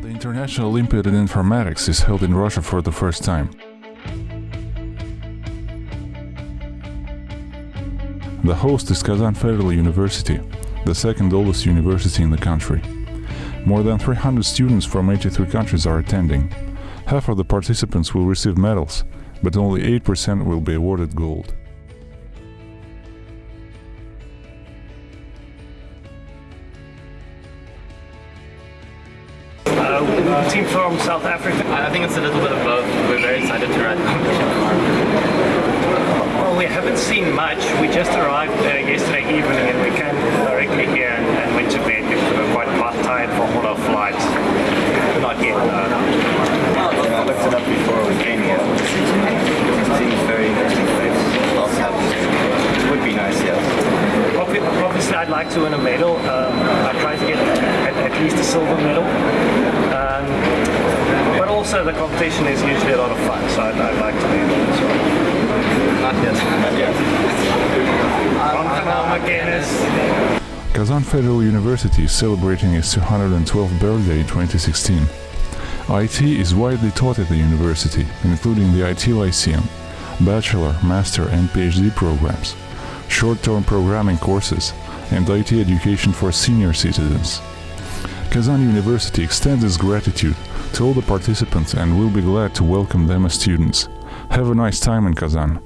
National Olympiad in Informatics is held in Russia for the first time. The host is Kazan Federal University, the second oldest university in the country. More than 300 students from 83 countries are attending. Half of the participants will receive medals, but only 8% will be awarded gold. Uh, team from South Africa. I think it's a little bit of both. We're very excited to ride the competition tomorrow. Well, we haven't seen much. We just arrived uh, yesterday evening and we came directly here and, and went to bed because we were quite tired from all our flights. Not yet. Uh, I looked it up before we came here. It seems very interesting place. Lots happening. Would be nice, yes. obvi- obviously, I'd like to win a medal. Um, I try to get at, at least a silver medal. But also, the competition is usually a lot of fun, so I'd, I'd like to win it as well. Not yet. Not yet. Aangenaam McGuinness. Kazan Federal University is celebrating its 212th birthday in 2016. IT is widely taught at the university, including the IT Lyceum, bachelor, master, and PhD programs, short-term programming courses, and IT education for senior citizens. Kazan University extends its gratitude to all the participants and we'll be glad to welcome them as students. Have a nice time in Kazan.